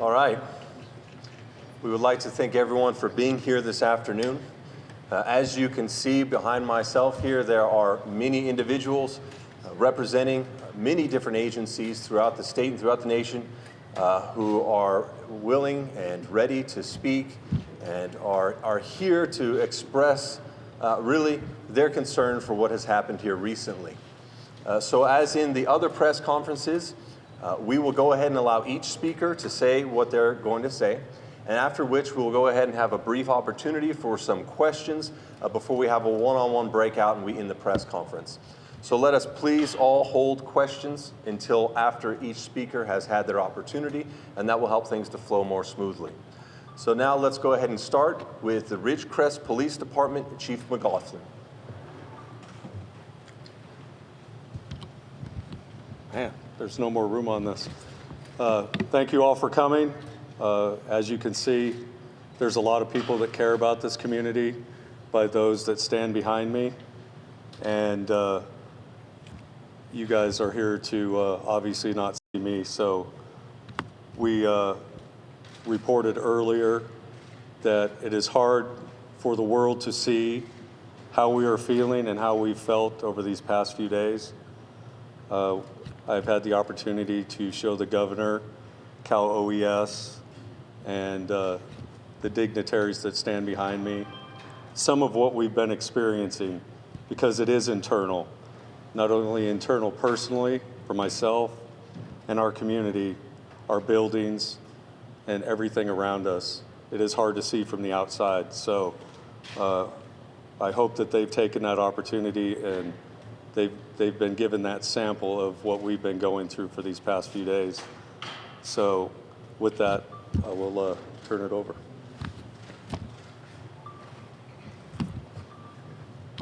All right. We would like to thank everyone for being here this afternoon. Uh, as you can see behind myself here, there are many individuals uh, representing many different agencies throughout the state and throughout the nation uh, who are willing and ready to speak and are, are here to express uh, really their concern for what has happened here recently. Uh, so as in the other press conferences, uh, we will go ahead and allow each speaker to say what they're going to say, and after which we'll go ahead and have a brief opportunity for some questions uh, before we have a one-on-one -on -one breakout and we end the press conference. So let us please all hold questions until after each speaker has had their opportunity, and that will help things to flow more smoothly. So now let's go ahead and start with the Ridgecrest Police Department Chief McLaughlin. Man, there's no more room on this. Uh, thank you all for coming. Uh, as you can see, there's a lot of people that care about this community by those that stand behind me. And uh, you guys are here to uh, obviously not see me. So we uh, reported earlier that it is hard for the world to see how we are feeling and how we've felt over these past few days. Uh, I've had the opportunity to show the governor, Cal OES, and uh, the dignitaries that stand behind me some of what we've been experiencing because it is internal, not only internal personally for myself and our community, our buildings, and everything around us. It is hard to see from the outside. So uh, I hope that they've taken that opportunity and they've, they've been given that sample of what we've been going through for these past few days. So with that, I will uh, turn it over.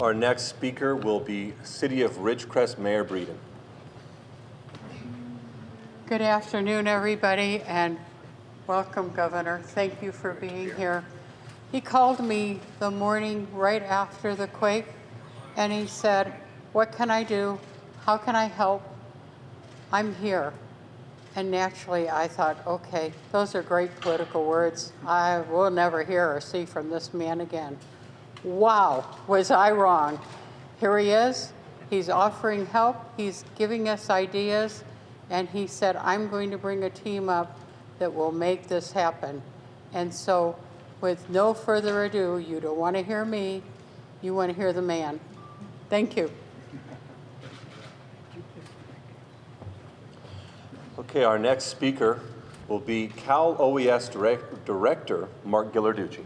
Our next speaker will be City of Ridgecrest Mayor Breeden. Good afternoon, everybody, and welcome, Governor. Thank you for being here. He called me the morning right after the quake, and he said, what can I do? How can I help? I'm here. And naturally, I thought, okay, those are great political words. I will never hear or see from this man again. Wow, was I wrong. Here he is. He's offering help. He's giving us ideas. And he said, I'm going to bring a team up that will make this happen. And so with no further ado, you don't want to hear me. You want to hear the man. Thank you. Okay, our next speaker will be Cal OES Direct Director Mark Ghilarducci.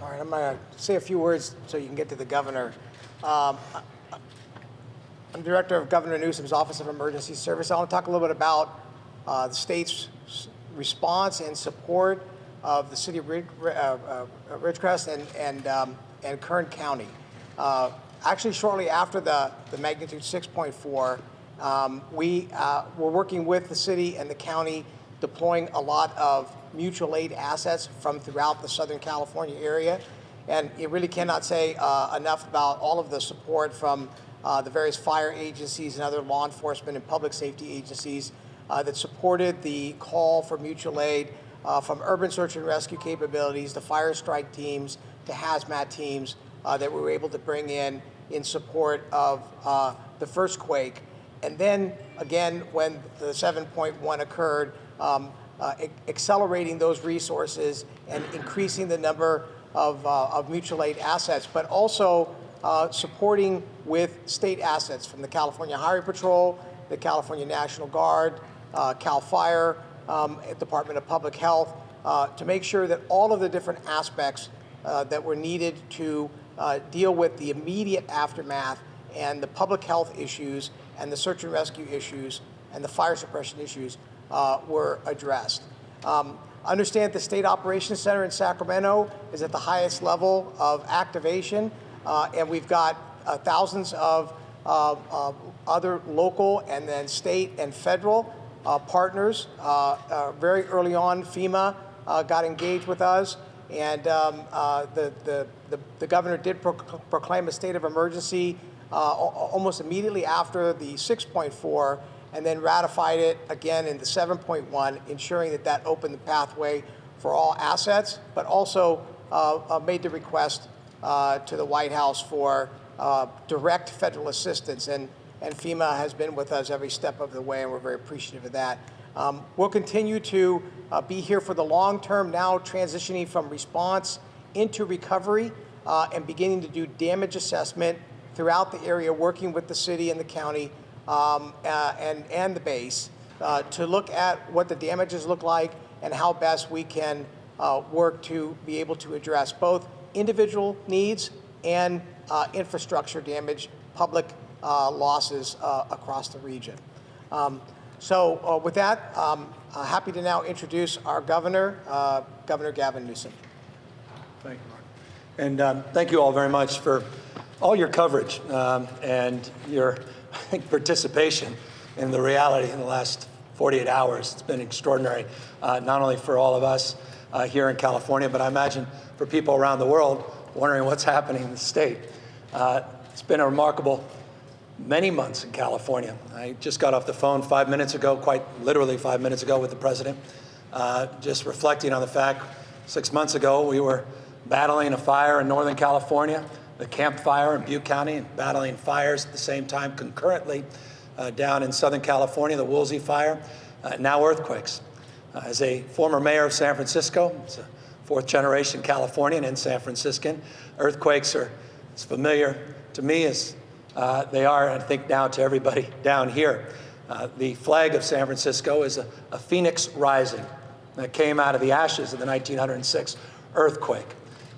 All right, I'm going to say a few words so you can get to the governor. Um, I'm director of Governor Newsom's Office of Emergency Service. I want to talk a little bit about uh, the state's response and support of the city of Ridge, uh, uh, Ridgecrest and, and, um, and Kern County. Uh, actually, shortly after the, the magnitude 6.4, um, we uh, were working with the city and the county deploying a lot of mutual aid assets from throughout the Southern California area. And you really cannot say uh, enough about all of the support from uh, the various fire agencies and other law enforcement and public safety agencies uh, that supported the call for mutual aid uh, from urban search and rescue capabilities to fire strike teams to hazmat teams uh, that we were able to bring in in support of the first quake. And then again, when the 7.1 occurred, um, uh, accelerating those resources and increasing the number of, uh, of mutual aid assets, but also uh, supporting with state assets from the California Highway Patrol, the California National Guard, uh, CAL FIRE, um, Department of Public Health, uh, to make sure that all of the different aspects uh, that were needed to deal with the immediate aftermath and the public health issues and the search and rescue issues and the fire suppression issues uh, were addressed. Um, understand the State Operations Center in Sacramento is at the highest level of activation, uh, and we've got uh, thousands of uh, other local and then state and federal uh, partners. Uh, very early on, FEMA got engaged with us, and um, the, the, the, the, governor did pro proclaim a state of emergency almost immediately after the 6.4 and then ratified it again in the 7.1, ensuring that that opened the pathway for all assets, but also uh, uh, made the request uh, to the White House for uh, direct federal assistance. And, and FEMA has been with us every step of the way, and we're very appreciative of that. Um, we'll continue to uh, be here for the long term, now transitioning from response into recovery uh, and beginning to do damage assessment throughout the area, working with the city and the county um, uh, and, and the base uh, to look at what the damages look like and how best we can uh, work to be able to address both individual needs and uh, infrastructure damage, public uh, losses uh, across the region. Um, so with that, um, happy to now introduce our governor, Governor Gavin Newsom. Thank you, Mark. And um, thank you all very much for all your coverage um, and your, participation in the reality in the last 48 hours. It's been extraordinary, uh, not only for all of us uh, here in California, but I imagine for people around the world wondering what's happening in the state. Uh, it's been a remarkable many months in California. I just got off the phone five minutes ago, quite literally five minutes ago, with the president, uh, just reflecting on the fact six months ago we were battling a fire in Northern California, the Camp Fire in Butte County, and battling fires at the same time concurrently uh, down in Southern California, the Woolsey Fire, uh, now earthquakes. Uh, as a former mayor of San Francisco, it's a fourth generation Californian and San Franciscan, earthquakes are as familiar to me as uh, they are, I think, now to everybody down here. Uh, the flag of San Francisco is a, a phoenix rising that came out of the ashes of the 1906 earthquake.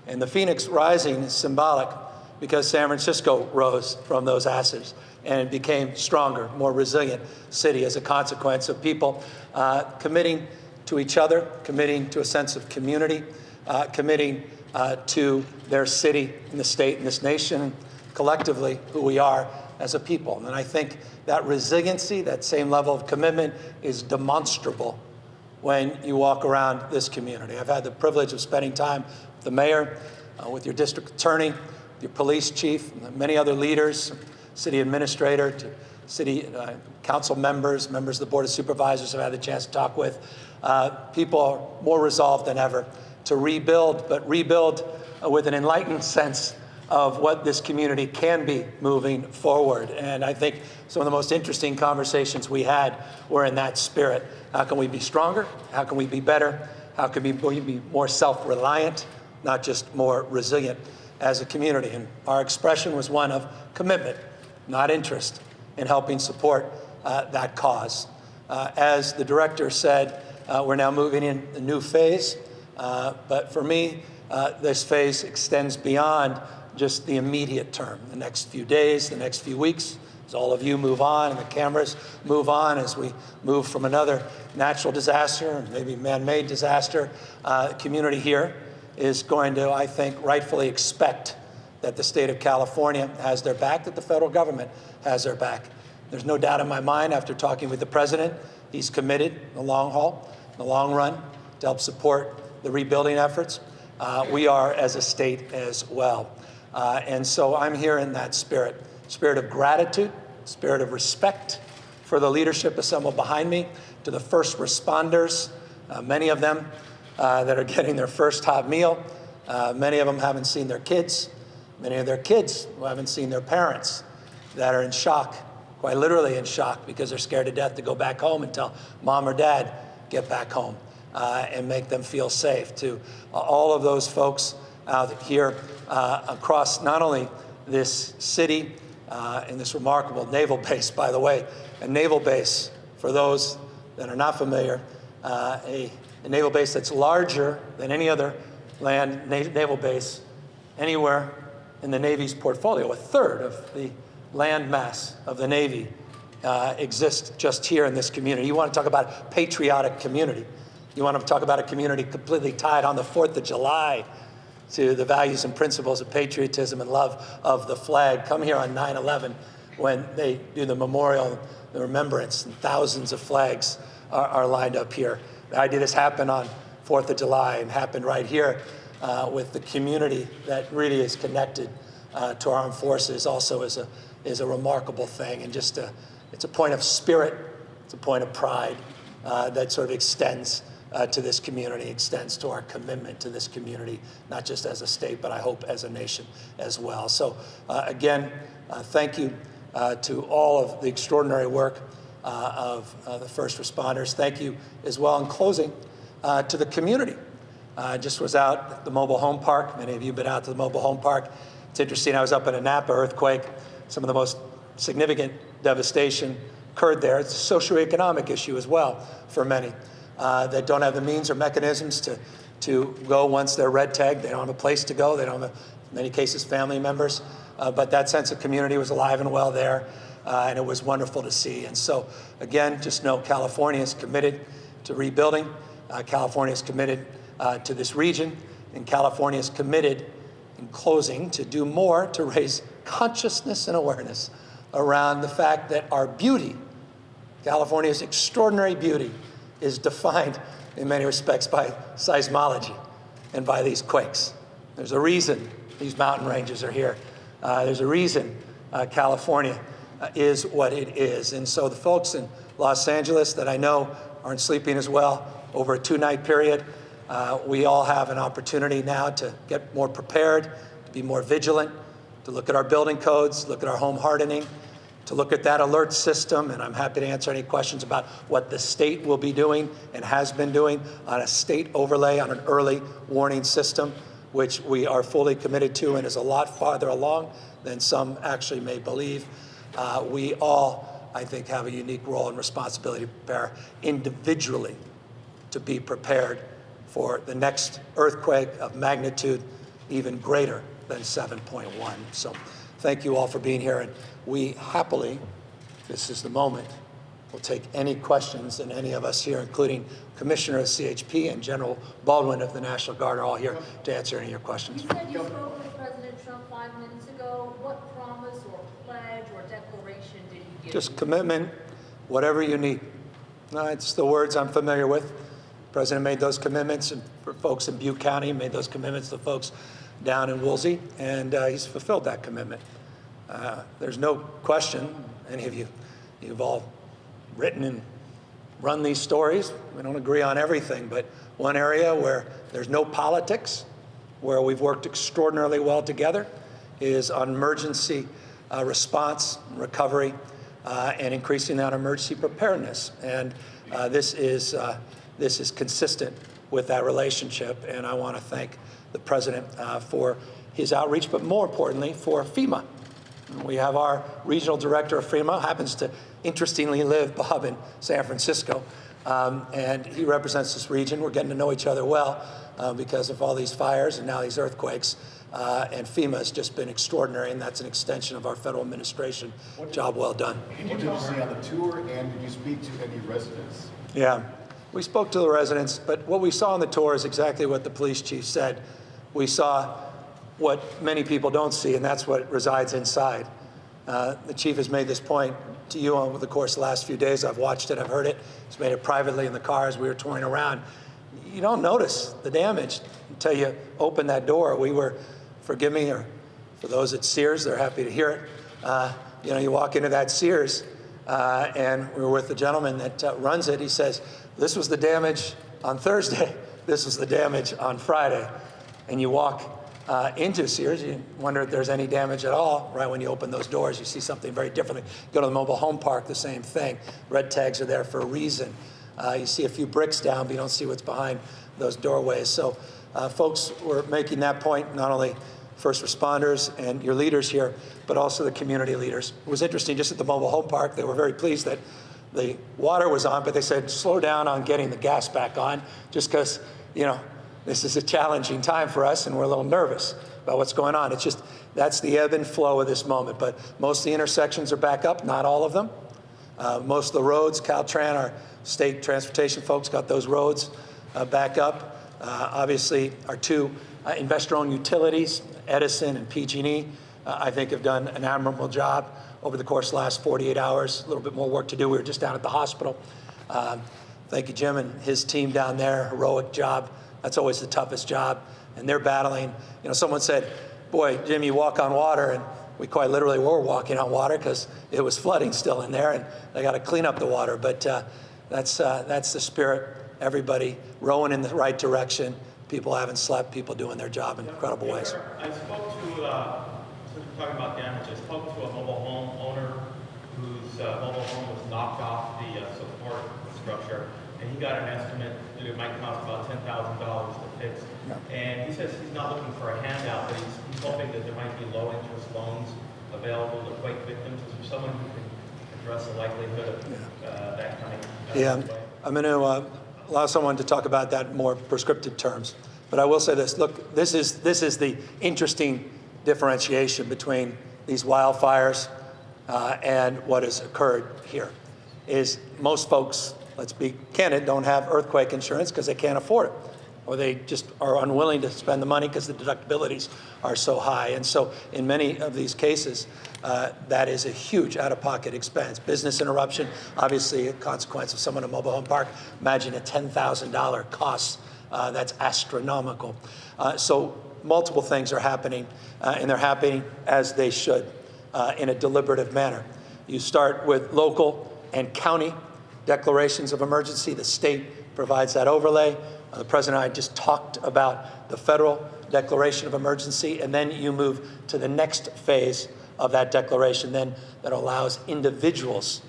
And the phoenix rising is symbolic because San Francisco rose from those ashes and became stronger, more resilient city as a consequence of people uh, committing to each other, committing to a sense of community, uh, committing uh, to their city and the state and this nation, collectively who we are as a people. And I think that resiliency, that same level of commitment is demonstrable when you walk around this community. I've had the privilege of spending time with the mayor, uh, with your district attorney, your police chief, many other leaders, city administrator, to city uh, council members, members of the board of supervisors I've had the chance to talk with. Uh, people are more resolved than ever to rebuild, but rebuild uh, with an enlightened sense of what this community can be moving forward. And I think some of the most interesting conversations we had were in that spirit. How can we be stronger? How can we be better? How can we be more self-reliant, not just more resilient as a community? And our expression was one of commitment, not interest, in helping support uh, that cause. Uh, as the director said, uh, we're now moving in a new phase. Uh, but for me, uh, this phase extends beyond just the immediate term, the next few days, the next few weeks, as all of you move on and the cameras move on as we move from another natural disaster, maybe man-made disaster, uh, community here is going to, I think, rightfully expect that the state of California has their back, that the federal government has their back. There's no doubt in my mind after talking with the president, he's committed in the long haul, in the long run, to help support the rebuilding efforts. Uh, we are as a state as well. Uh, and so I'm here in that spirit, spirit of gratitude, spirit of respect for the leadership assembled behind me, to the first responders, uh, many of them uh, that are getting their first hot meal. Uh, many of them haven't seen their kids. Many of their kids who haven't seen their parents that are in shock, quite literally in shock because they're scared to death to go back home and tell mom or dad, get back home uh, and make them feel safe. To all of those folks out here uh, across not only this city uh, and this remarkable naval base, by the way, a naval base, for those that are not familiar, uh, a, a, naval base that's larger than any other land na naval base anywhere in the Navy's portfolio. A third of the land mass of the Navy uh, exists just here in this community. You want to talk about a patriotic community. You want to talk about a community completely tied on the 4th of July to the values and principles of patriotism and love of the flag. Come here on 9-11 when they do the memorial, the remembrance, and thousands of flags are, are, lined up here. The idea this happened on 4th of July and happened right here uh, with the community that really is connected uh, to our armed forces also is a, is a remarkable thing and just a, it's a point of spirit It's a point of pride uh, that sort of extends uh, to this community, extends to our commitment to this community, not just as a state, but I hope as a nation as well. So uh, again, uh, thank you to all of the extraordinary work of uh, the first responders. Thank you as well in closing uh, to the community. I just was out at the mobile home park. Many of you have been out to the mobile home park. It's interesting, I was up in a Napa earthquake. Some of the most significant devastation occurred there. It's a socioeconomic issue as well for many uh, that don't have the means or mechanisms to, to go once they're red tagged. They don't have a place to go. They don't have, in many cases, family members. Uh, but that sense of community was alive and well there, uh, and it was wonderful to see. And so, again, just know California is committed to rebuilding. Uh, California is committed uh, to this region, and California is committed, in closing, to do more to raise consciousness and awareness around the fact that our beauty, California's extraordinary beauty, is defined in many respects by seismology and by these quakes. There's a reason these mountain ranges are here. Uh, there's a reason uh, California is what it is. And so the folks in Los Angeles that I know aren't sleeping as well over a two-night period, uh, we all have an opportunity now to get more prepared, to be more vigilant, to look at our building codes, look at our home hardening, to look at that alert system, and I'm happy to answer any questions about what the state will be doing and has been doing on a state overlay on an early warning system, which we are fully committed to and is a lot farther along than some actually may believe. Uh, we all, I think, have a unique role and responsibility to prepare individually to be prepared for the next earthquake of magnitude even greater than 7.1. So thank you all for being here. And we happily, this is the moment, will take any questions and any of us here, including Commissioner of CHP and General Baldwin of the National Guard are all here to answer any of your questions. You said you spoke with President Trump five minutes ago. What promise or pledge or declaration did he give? Just commitment, whatever you need. No, it's the words I'm familiar with. The President made those commitments for folks in Butte County, made those commitments to folks down in Woolsey, and uh, he's fulfilled that commitment. Uh, there's no question, any of you, you've all written and run these stories. We don't agree on everything, but one area where there's no politics, where we've worked extraordinarily well together, is on emergency uh, response, recovery, uh, and increasing that emergency preparedness. And uh, this is uh, this is consistent with that relationship. And I want to thank the president uh, for his outreach, but more importantly, for FEMA. We have our regional director of FEMA, happens to interestingly live, Bob, in San Francisco. Um, and he represents this region. We're getting to know each other well uh, because of all these fires and now these earthquakes. Uh, and FEMA has just been extraordinary, and that's an extension of our federal administration. Job well done. What did you see on the tour, and did you speak to any residents? Yeah, we spoke to the residents, but what we saw on the tour is exactly what the police chief said. We saw what many people don't see, and that's what resides inside. Uh, the chief has made this point to you over the course of the last few days. I've watched it, I've heard it. He's made it privately in the car as we were touring around. You don't notice the damage until you open that door. We were, forgive me, or for those at Sears, they're happy to hear it. Uh, you know, you walk into that Sears, uh, and we were with the gentleman that uh, runs it. He says, this was the damage on Thursday. This was the damage on Friday. And you walk uh, into Sears, you wonder if there's any damage at all. Right when you open those doors, you see something very different. Go to the mobile home park, the same thing. Red tags are there for a reason. Uh, you see a few bricks down, but you don't see what's behind those doorways. So uh, folks were making that point, not only first responders and your leaders here, but also the community leaders. It was interesting, just at the mobile home park, they were very pleased that the water was on, but they said, slow down on getting the gas back on, just because, you know, this is a challenging time for us and we're a little nervous about what's going on. It's just, that's the ebb and flow of this moment. But most of the intersections are back up, not all of them. Uh, most of the roads, Caltran, our state transportation folks got those roads uh, back up. Uh, obviously, our two uh, investor-owned utilities, Edison and PG&E, uh, I think have done an admirable job over the course of the last 48 hours. A little bit more work to do. We were just down at the hospital. Um, thank you, Jim, and his team down there. Heroic job. That's always the toughest job. And they're battling. You know, someone said, boy, Jim, you walk on water. And we quite literally were walking on water because it was flooding still in there, and they got to clean up the water. But uh, that's uh, that's the spirit. Everybody rowing in the right direction. People haven't slept. People doing their job in incredible ways. I spoke to, uh, talking about damage, I spoke to a mobile home owner whose uh, mobile home was knocked off the uh, support structure, and he got an estimate that it might cost about ten thousand dollars to fix. And he says he's not looking for a handout, but he's hoping that there might be low-interest loans available to quake victims. Is there someone who can address the likelihood of uh, that coming? uh, Yeah. I'm going to uh, allow someone to talk about that in more prescriptive terms. But I will say this, look, this is, this is the interesting differentiation between these wildfires uh, and what has occurred here, is most folks, let's be candid, don't have earthquake insurance because they can't afford it. Or they just are unwilling to spend the money because the deductibilities are so high. And so in many of these cases, uh, that is a huge out-of-pocket expense. Business interruption, obviously a consequence of someone in a mobile home park. Imagine a $10,000 cost. Uh, that's astronomical. Uh, so multiple things are happening, uh, and they're happening as they should uh, in a deliberative manner. You start with local and county declarations of emergency. The state provides that overlay. Uh, the president and I just talked about the federal declaration of emergency, and then you move to the next phase of that declaration then that allows individuals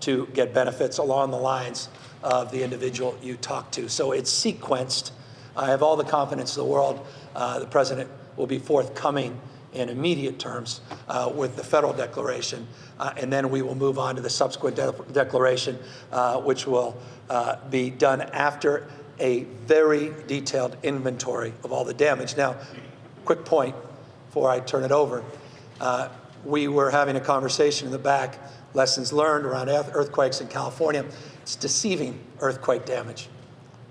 to get benefits along the lines of the individual you talk to. So it's sequenced. I have all the confidence in the world. Uh, the president will be forthcoming in immediate terms uh, with the federal declaration, uh, and then we will move on to the subsequent de declaration, uh, which will uh, be done after a very detailed inventory of all the damage. Now, quick point before I turn it over. Uh, we were having a conversation in the back, lessons learned around earthquakes in California. It's deceiving earthquake damage.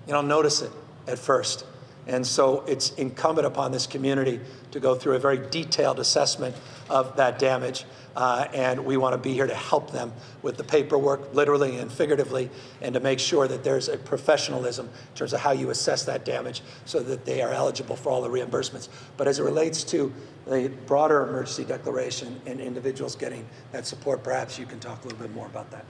You don't notice it at first. And so it's incumbent upon this community to go through a very detailed assessment of that damage. Uh, and we want to be here to help them with the paperwork, literally and figuratively, and to make sure that there's a professionalism in terms of how you assess that damage so that they are eligible for all the reimbursements. But as it relates to the broader emergency declaration and individuals getting that support, perhaps you can talk a little bit more about that.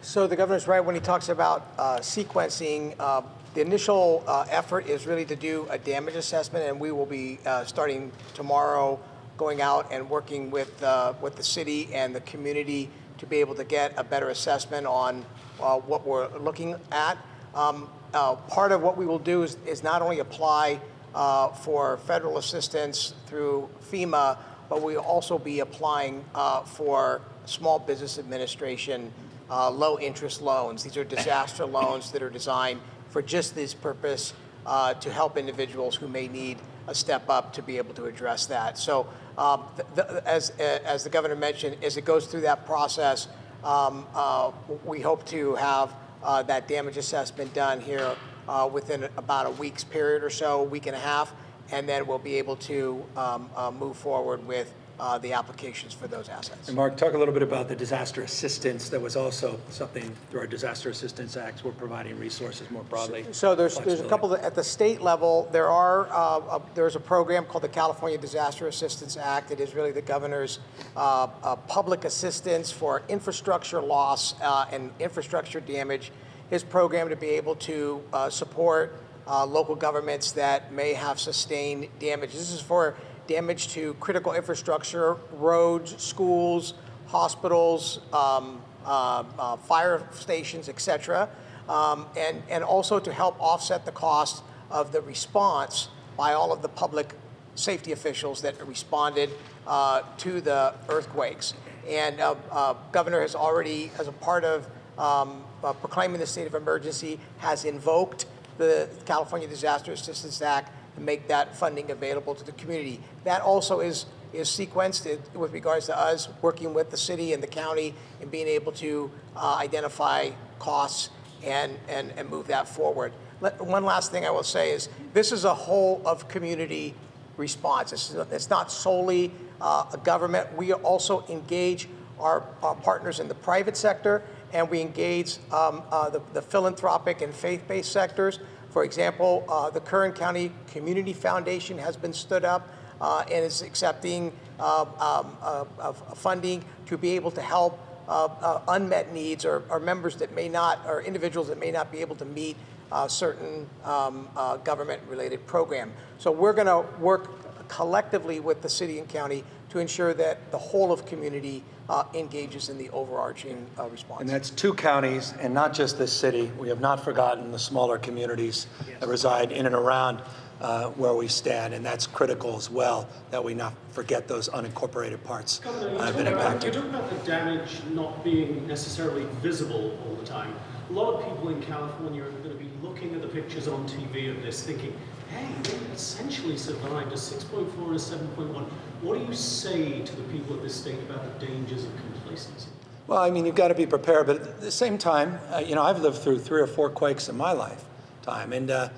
So the governor's right when he talks about uh, sequencing. Uh, the initial uh, effort is really to do a damage assessment, and we will be uh, starting tomorrow, going out and working with uh, with the city and the community to be able to get a better assessment on uh, what we're looking at. Um, uh, part of what we will do is, is not only apply uh, for federal assistance through FEMA, but we'll also be applying for Small Business Administration low interest loans. These are disaster loans that are designed for just this purpose uh, to help individuals who may need a step up to be able to address that. So, um, th- th- as, as the governor mentioned, as it goes through that process, um, uh, we hope to have uh, that damage assessment done here uh, within about a week's period or so, a week and a half, and then we'll be able to um, uh, move forward with uh, the applications for those assets. And Mark, talk a little bit about the disaster assistance. That was also something through our Disaster Assistance Acts. We're providing resources more broadly. So there's, there's a couple, that- at the state level, there are, uh, uh, there's a program called the California Disaster Assistance Act. It is really the governor's uh, uh, public assistance for infrastructure loss uh, and infrastructure damage. His program to be able to uh, support uh, local governments that may have sustained damage. This is for damage to critical infrastructure, roads, schools, hospitals, um, uh, uh, fire stations, et cetera, um, and, and also to help offset the cost of the response by all of the public safety officials that responded uh, to the earthquakes. And uh, uh, Governor has already, as a part of um, uh, proclaiming the state of emergency, has invoked the California Disaster Assistance Act to make that funding available to the community. That also is is sequenced it- with regards to us working with the city and the county and being able to uh, identify costs and, and, and move that forward. Let, one last thing I will say is this is a whole of community response. It's, it's not solely uh, a government. We also engage our, our partners in the private sector and we engage um, uh, the, the philanthropic and faith-based sectors. For example, uh, the Kern County Community Foundation has been stood up uh, and is accepting uh, um, uh, of funding to be able to help uh, uh, unmet needs or, or members that may not, or individuals that may not be able to meet uh, certain um, uh, government-related program. So we're going to work collectively with the city and county to ensure that the whole of community uh, engages in the overarching uh, response. And that's two counties, and not just this city. We have not forgotten the smaller communities that reside in and around uh, where we stand, and that's critical as well, that we not forget those unincorporated parts you that have talk been about, you impacted. talk about the damage not being necessarily visible all the time. A lot of people in California are going to be looking at the pictures on TV of this thinking, hey, essentially survived a 6.4 and a 7.1. What do you say to the people at this state about the dangers of complacency? Well, I mean, you've got to be prepared, but at the same time, uh, you know, I've lived through three or four quakes in my lifetime, and uh,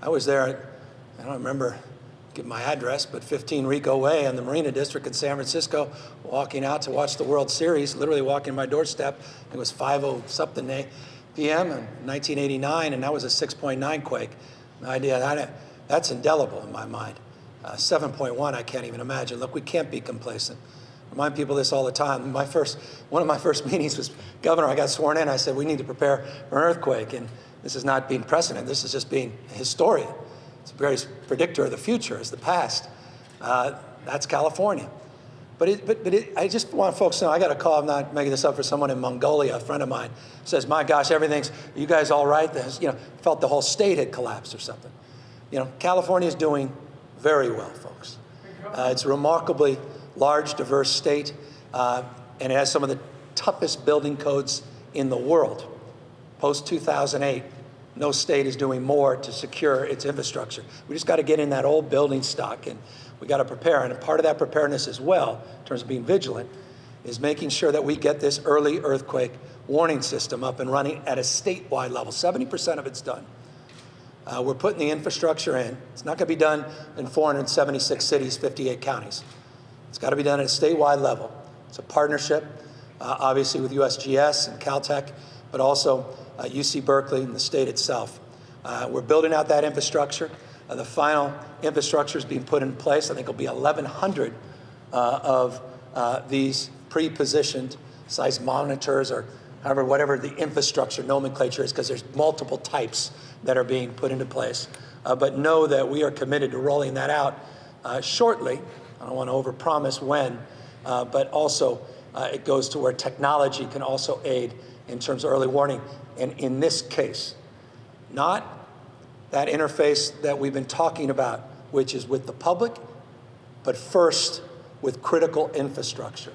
I was there, I don't remember give my address, but 15 Rico Way in the Marina District in San Francisco, walking out to watch the World Series, literally walking my doorstep. It was 5 something p.m. in 1989, and that was a 6.9 quake. The idea that's indelible in my mind. Uh, 7.1, I can't even imagine. Look, we can't be complacent. Remind people this all the time. My first, one of my first meetings was, Governor, I got sworn in. I said, we need to prepare for an earthquake. And this is not being precedent. This is just being a historian. It's a very predictor of the future, is the past. Uh, that's California. But, it, but, but it, I just want folks to know, I got a call, I'm not making this up for someone in Mongolia, a friend of mine, says, my gosh, everything's, you guys all right? There's, you know, felt the whole state had collapsed or something. You know, California is doing very well, folks. Uh, it's a remarkably large, diverse state, uh, and it has some of the toughest building codes in the world. Post 2008, no state is doing more to secure its infrastructure. We just got to get in that old building stock, and we got to prepare. And part of that preparedness as well, in terms of being vigilant, is making sure that we get this early earthquake warning system up and running at a statewide level. 70% of it's done. Uh, we're putting the infrastructure in. It's not going to be done in 476 cities, 58 counties. It's got to be done at a statewide level. It's a partnership, uh, obviously, with USGS and Caltech, but also uh, UC Berkeley and the state itself. Uh, we're building out that infrastructure. Uh, the final infrastructure is being put in place. I think it'll be 1,100 uh, of these pre-positioned seismometers or however, whatever the infrastructure nomenclature is, because there's multiple types that are being put into place. Uh, but know that we are committed to rolling that out uh, shortly. I don't want to overpromise when, uh, but also uh, it goes to where technology can also aid in terms of early warning. And in this case, not that interface that we've been talking about, which is with the public, but first with critical infrastructure,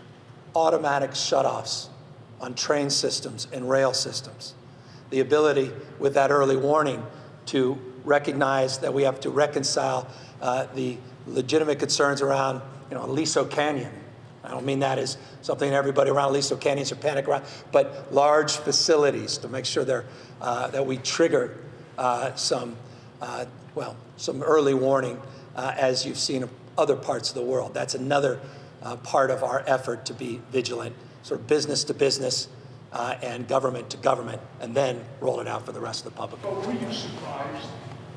automatic shutoffs on train systems and rail systems. The ability with that early warning to recognize that we have to reconcile uh, the legitimate concerns around, you know, Aliso Canyon. I don't mean that as something everybody around Aliso Canyon should panic around, but large facilities to make sure they're, uh, that we trigger uh, some, uh, well, some early warning uh, as you've seen in other parts of the world. That's another uh, part of our effort to be vigilant, sort of business to business uh, and government to government, and then roll it out for the rest of the public. But were you surprised,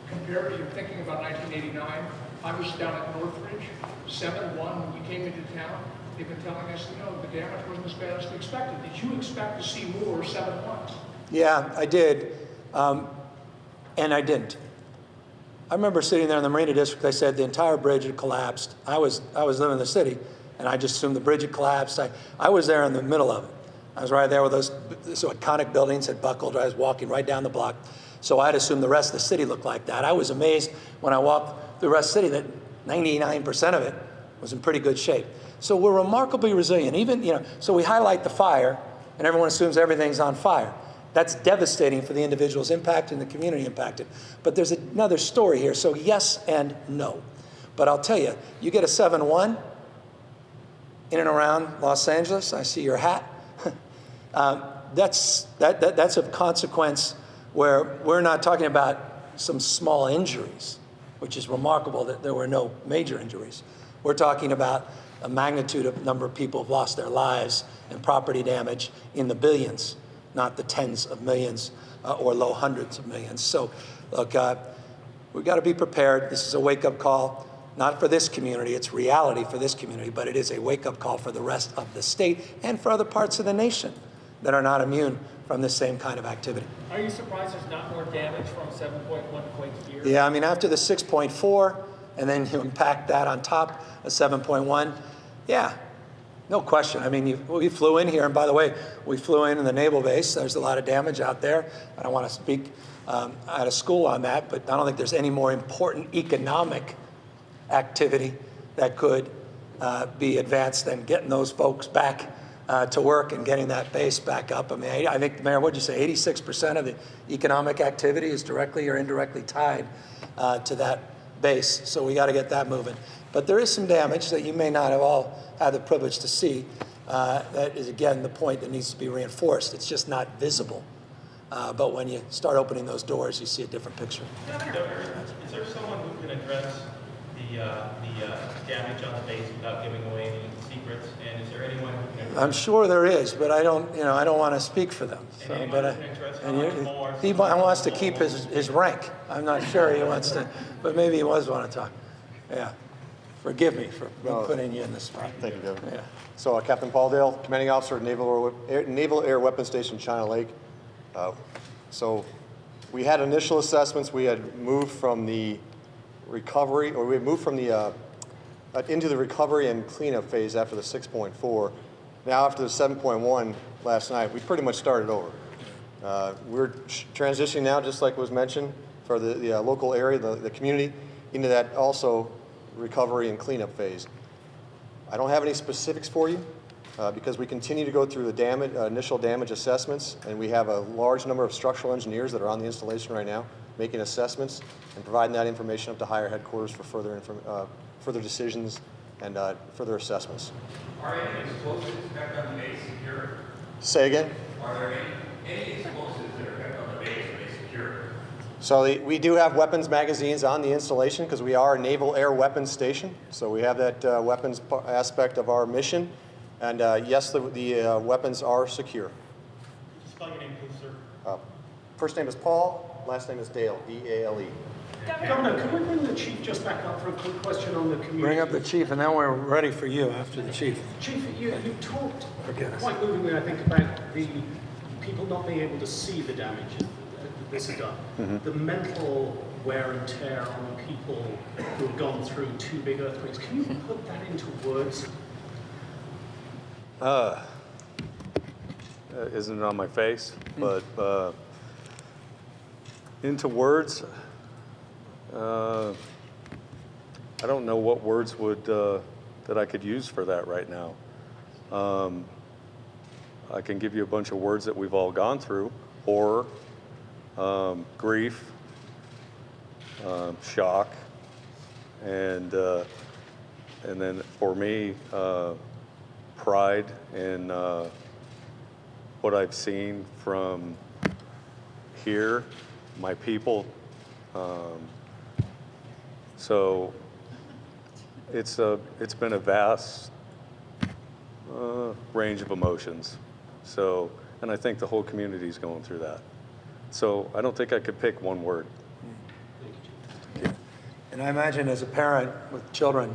compared to, you're thinking about 1989, I was down at Northridge, 7-1, when we came into town, they've been telling us, you know, the damage wasn't as bad as they expected. Did you expect to see more 7-1s? Yeah, I did, um, and I didn't. I remember sitting there in the Marina District, they said the entire bridge had collapsed. I was, I was living in the city, and I just assumed the bridge had collapsed. I, I was there in the middle of it. I was right there with those, those iconic buildings had buckled. I was walking right down the block. So I'd assume the rest of the city looked like that. I was amazed when I walked the rest of the city that 99% of it was in pretty good shape. So we're remarkably resilient. Even, you know, so we highlight the fire, and everyone assumes everything's on fire. That's devastating for the individuals impacted and the community impacted. But there's another story here. So yes and no. But I'll tell you, you get a 7-1 in and around Los Angeles. I see your hat. Um, that's, that, that, that's a consequence where we're not talking about some small injuries, which is remarkable that there were no major injuries. We're talking about a magnitude of number of people have lost their lives and property damage in the billions, not the tens of millions uh, or low hundreds of millions. So, look, uh, we've got to be prepared. This is a wake-up call. not for this community, it's reality for this community, but it is a wake-up call for the rest of the state and for other parts of the nation that are not immune from this same kind of activity. Are you surprised there's not more damage from 7.1 quake here? Yeah, I mean, after the 6.4, and then you impact that on top of 7.1, yeah, no question. I mean, you, we flew in here, and by the way, we flew in in the naval base. There's a lot of damage out there. I don't want to speak um, out of school on that, but I don't think there's any more important economic activity that could uh, be advanced than getting those folks back uh, to work and getting that base back up. I mean, I, I think, Mayor, what'd you say, 86% of the economic activity is directly or indirectly tied uh, to that base. So we got to get that moving. But there is some damage that you may not have all had the privilege to see. Uh, that is, again, the point that needs to be reinforced. It's just not visible. Uh, but when you start opening those doors, you see a different picture. Is there someone who can address the, uh, the uh, damage on the base without giving away any secrets? And is there anyone who? I'm sure there is, but I don't, you know, I don't want to speak for them. So, And but I, anyone can address how and you, more he wants to keep his, his rank. I'm not sure he wants to, but maybe he was want to talk. Yeah. Forgive me for No. putting you in the spot. Thank you, Governor. Yeah. So uh, Captain Paul Dale, Commanding Officer at Naval Air, Naval Air Weapons Station, China Lake. Uh, So we had initial assessments. We had moved from the recovery, or we had moved from the, uh, uh, into the recovery and cleanup phase after the 6.4. Now after the 7.1 last night, we pretty much started over. Uh, We're transitioning now, just like was mentioned, for the, the uh, local area, the, the community, into that also recovery and cleanup phase. I don't have any specifics for you uh, because we continue to go through the damage, uh, initial damage assessments, and we have a large number of structural engineers that are on the installation right now making assessments and providing that information up to higher headquarters for further, uh, further decisions and uh, further assessments. Are any explosives kept on the base secure? Say again? Are there any, any explosives that are kept on the base, are they secure? So the, we do have weapons magazines on the installation because we are a naval air weapons station. So we have that uh, weapons aspect of our mission. And uh, yes, the, the uh, weapons are secure. Spell your name, please, sir. Uh, First name is Paul, last name is Dale, D-A-L-E. Governor, can we bring the chief just back up for a quick question on the community? Bring up the chief, and then we're ready for you after the chief. Chief, you, you talked Forget us. quite movingly, I think, about the people not being able to see the damage that this has done. The mental wear and tear on people who have gone through two big earthquakes. Can you put that into words? Uh, isn't it on my face? But uh, into words, uh, I don't know what words would uh, that I could use for that right now. Um, I can give you a bunch of words that we've all gone through: horror, um, grief, um, shock, and uh, and then for me. Uh, pride in uh, what I've seen from here, my people. Um, so it's a it's been a vast uh, range of emotions. So and I think the whole community is going through that. So I don't think I could pick one word. And I imagine as a parent with children,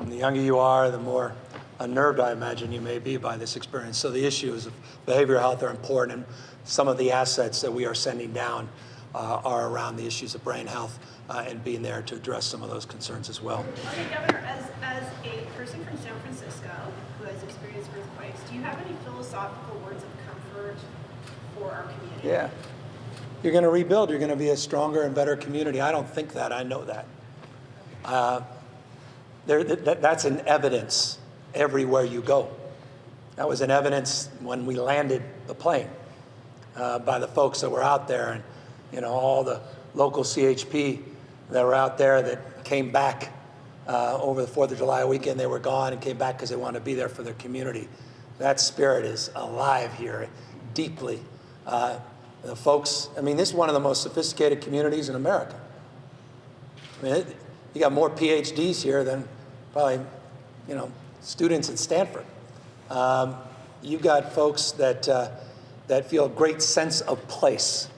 the younger you are, the more unnerved I imagine you may be by this experience. So the issues of behavioral health are important, and some of the assets that we are sending down uh, are around the issues of brain health uh, and being there to address some of those concerns as well. Okay, Governor, as, as a person from San Francisco who has experienced earthquakes, do you have any philosophical words of comfort for our community? Yeah. You're going to rebuild. You're going to be a stronger and better community. I don't think that. I know that. Uh, there, that, that's an evidence everywhere you go. That was an evidence when we landed the plane uh, by the folks that were out there and, you know, all the local CHP that were out there that came back uh, over the 4th of July weekend. They were gone and came back because they wanted to be there for their community. That spirit is alive here deeply. Uh, the folks, I mean, this is one of the most sophisticated communities in America. I mean, it, you got more PhDs here than probably, you know, students at Stanford. Um, you've got folks that, uh, that feel a great sense of place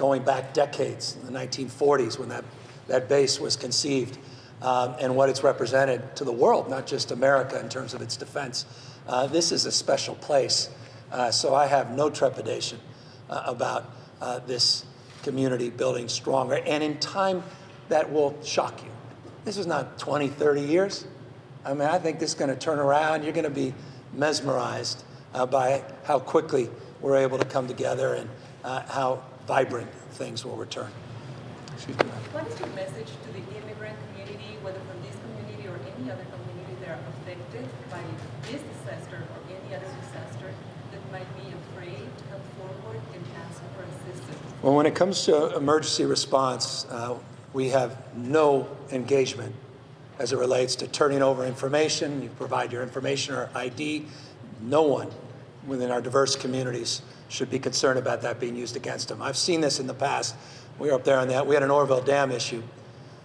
going back decades in the 1940s when that, that base was conceived. um, and what it's represented to the world, not just America in terms of its defense. Uh, this is a special place, uh, so I have no trepidation uh, about uh, this community building stronger, and in time that will shock you. This is not 20, 30 years. I mean, I think this is going to turn around. You're going to be mesmerized uh, by how quickly we're able to come together and uh, how vibrant things will return. What is your message to the immigrant community, whether from this community or any other community that are affected by this disaster or any other disaster that might be afraid to come forward and ask for assistance? Well, when it comes to emergency response, uh, we have no engagement as it relates to turning over information. You provide your information or ID. No one within our diverse communities should be concerned about that being used against them. I've seen this in the past. We were up there on that. We had an Oroville Dam issue,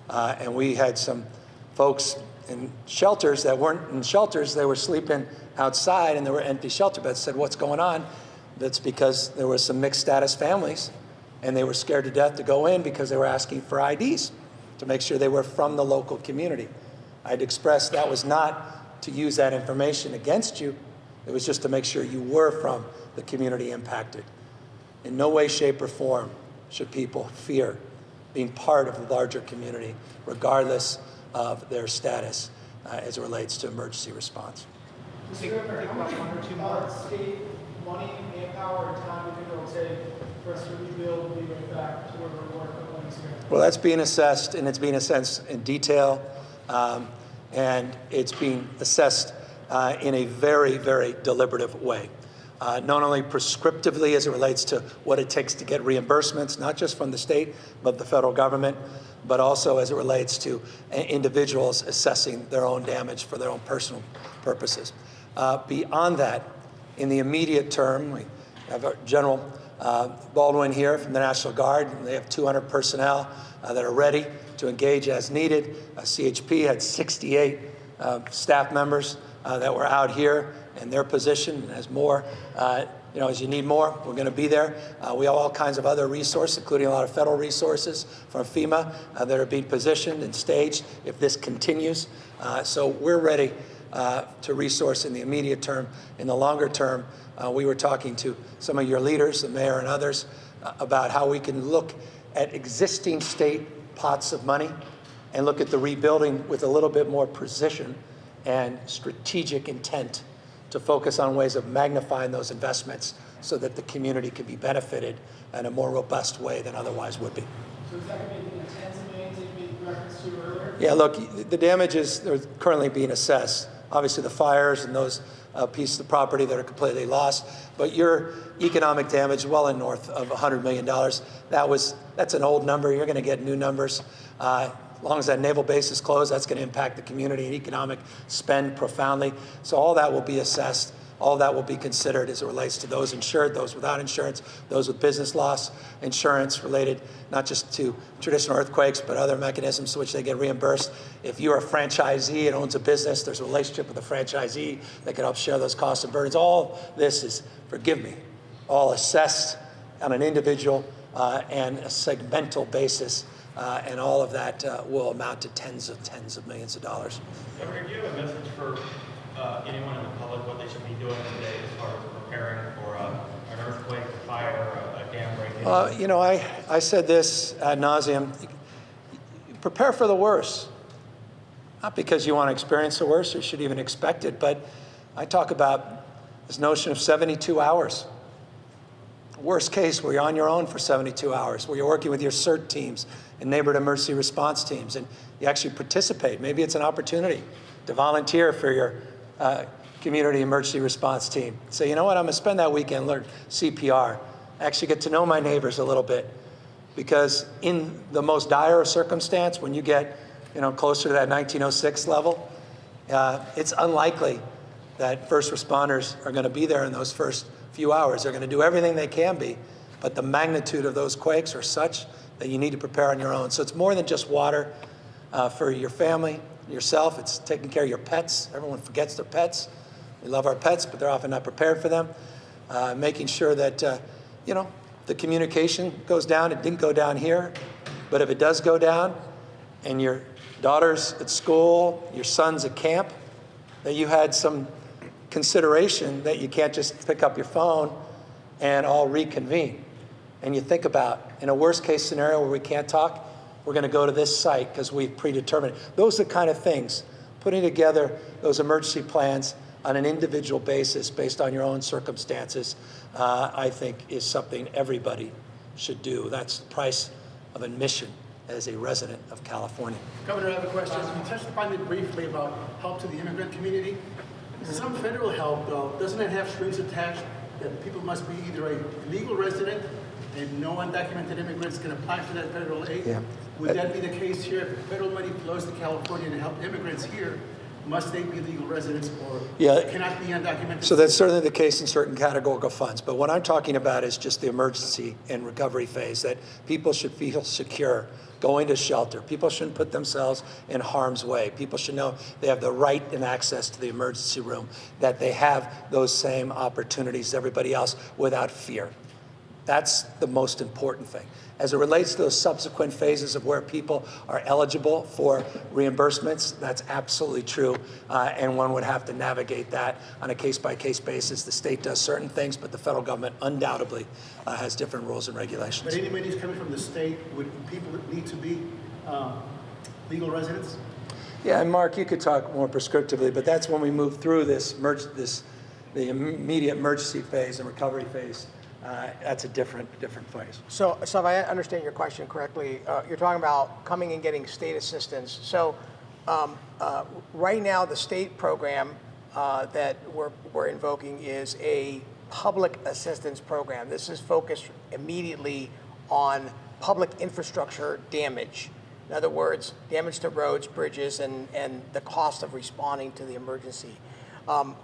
uh, and we had some folks in shelters that weren't in shelters. They were sleeping outside, and there were empty shelter beds. Said, "What's going on?" That's because there were some mixed status families, and they were scared to death to go in because they were asking for IDs to make sure they were from the local community. I'd expressed that was not to use that information against you. It was just to make sure you were from the community impacted. In no way, shape, or form should people fear being part of the larger community, regardless of their status uh, as it relates to emergency response. Mr. Governor, how much one or two months state money, manpower, and time do you think it'll take for us to rebuild and be back to where we were a couple months ago? Well, that's being assessed, and it's being assessed in detail, um, and it's being assessed uh, in a very, very deliberative way. Uh, not only prescriptively as it relates to what it takes to get reimbursements, not just from the state, but the federal government, but also as it relates to uh, individuals assessing their own damage for their own personal purposes. Uh, beyond that, in the immediate term, we have General uh, Baldwin here from the National Guard. They have 200 personnel uh, that are ready to engage as needed. Uh, CHP had 68 uh, staff members uh, that were out here in their position. And as more, uh, you know, as you need more, we're going to be there. we have all kinds of other resources, including a lot of federal resources from FEMA that are being positioned and staged if this continues. so we're ready uh, to resource in the immediate term. In the longer term, uh, we were talking to some of your leaders, the mayor and others, uh, about how we can look at existing state pots of money and look at the rebuilding with a little bit more precision and strategic intent to focus on ways of magnifying those investments so that the community can be benefited in a more robust way than otherwise would be. So is that going to be the tens of millions that you made reference to earlier? Yeah, look, the damages are currently being assessed obviously the fires and those uh, pieces of property that are completely lost. But your economic damage well in north of $100 million. That was, that's an old number. You're going to get new numbers. Uh, as long as that naval base is closed, that's going to impact the community and economic spend profoundly. So all that will be assessed. All that will be considered as it relates to those insured, those without insurance, those with business loss insurance related not just to traditional earthquakes, but other mechanisms to which they get reimbursed. If you're a franchisee and owns a business, there's a relationship with the franchisee that can help share those costs and burdens. All this is, forgive me, all assessed on an individual uh, and a segmental basis. Uh, and all of that uh, will amount to tens of tens of millions of dollars. Governor, do you have a message for uh, anyone in the public what they should be doing today as far as preparing for uh, an earthquake, a fire, a, dam break? Uh, you know, I, I said this ad nauseum. Prepare for the worst. Not because you want to experience the worst or should even expect it, but I talk about this notion of 72 hours. Worst case, where you're on your own for 72 hours, where you're working with your CERT teams and neighborhood emergency response teams, and you actually participate. Maybe it's an opportunity to volunteer for your uh, community emergency response team. Say, you know what, I'm gonna spend that weekend learn CPR, actually get to know my neighbors a little bit. Because in the most dire circumstance, when you get you know, closer to that 1906 level, uh, it's unlikely that first responders are gonna be there in those first few hours. They're gonna do everything they can be, but the magnitude of those quakes are such that you need to prepare on your own. So it's more than just water uh, for your family, yourself. It's taking care of your pets. Everyone forgets their pets. We love our pets, but they're often not prepared for them. Uh, making sure that, uh, you know, the communication goes down. It didn't go down here, but if it does go down and you're daughter's at school, your son's at camp, that you had some consideration that you can't just pick up your phone and all reconvene. And you think about, in a worst case scenario where we can't talk, we're going to go to this site because we've predetermined. Those are the kind of things, putting together those emergency plans on an individual basis based on your own circumstances, uh, I think is something everybody should do. That's the price of admission as a resident of California. Governor, I have a question. Can you touched upon it briefly about help to the immigrant community. Some federal help, though, doesn't it have strings attached that people must be either a legal resident and no undocumented immigrants can apply for that federal aid? Yeah. Would that be the case here? If federal money flows to California to help immigrants here, must they be legal residents or Yeah. cannot be undocumented? So that's certainly the case in certain categorical funds. But what I'm talking about is just the emergency and recovery phase, that people should feel secure going to shelter. People shouldn't put themselves in harm's way. People should know they have the right and access to the emergency room, that they have those same opportunities as everybody else without fear. That's the most important thing. As it relates to those subsequent phases of where people are eligible for reimbursements, that's absolutely true, uh, and one would have to navigate that on a case-by-case basis. The state does certain things, but the federal government undoubtedly uh, has different rules and regulations. But any monies coming from the state, would people need to be um, legal residents? Yeah, and Mark, you could talk more prescriptively, but that's when we move through this, emerg- this, the immediate emergency phase and recovery phase. Uh, That's a different, different phase. So, so if I understand your question correctly, uh, you're talking about coming and getting state assistance. So um, uh, right now, the state program uh, that we're, we're invoking is a public assistance program. This is focused immediately on public infrastructure damage. In other words, damage to roads, bridges, and, and the cost of responding to the emergency. Um,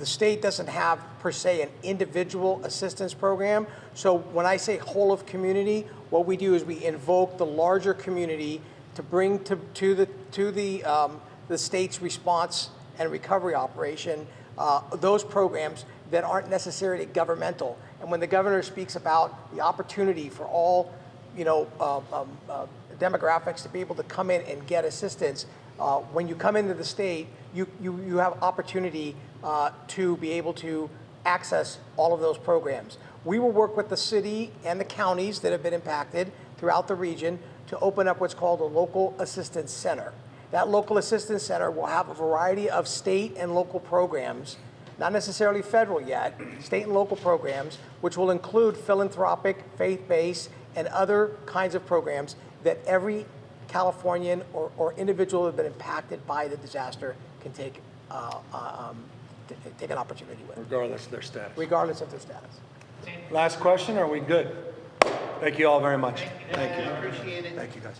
the state doesn't have per se an individual assistance program. So when I say whole of community, what we do is we invoke the larger community to bring to, to the to the um, the state's response and recovery operation uh, those programs that aren't necessarily governmental. And when the governor speaks about the opportunity for all, you know, uh, um, uh, demographics to be able to come in and get assistance, uh, when you come into the state, you, you, you have opportunity uh, to be able to access all of those programs. We will work with the city and the counties that have been impacted throughout the region to open up what's called a local assistance center. That local assistance center will have a variety of state and local programs, not necessarily federal yet, state and local programs, which will include philanthropic, faith-based, and other kinds of programs that every Californian or, or individual that have been impacted by the disaster can take, uh, uh, um, take an opportunity with, Regardless of their status. regardless of their status. Last question, are we good? Thank you all very much. Thank you. Appreciate it. Thank you, guys.